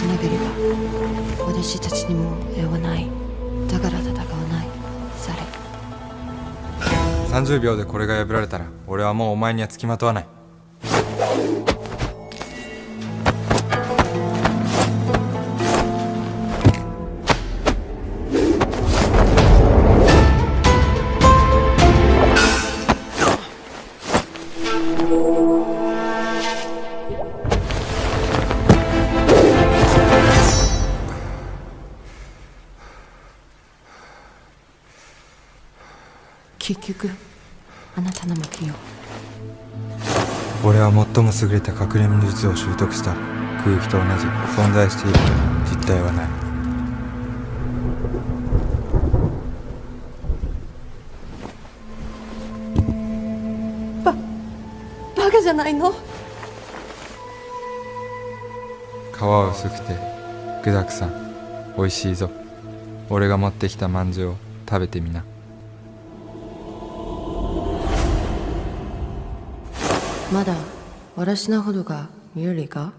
しなければ私たちにも用はない。だから戦わない。され。30秒でこれが破られたら俺はもうお前には付きまとわない。結局あなたの負けよ俺は最も優れた隠れ身術を習得した空気と同じ存在していると実体はない。バカじゃないの？皮は薄くて具だくさん。美味しいぞ。俺が持ってきたまんじゅうを食べてみなまだわらしなほどが見えるか？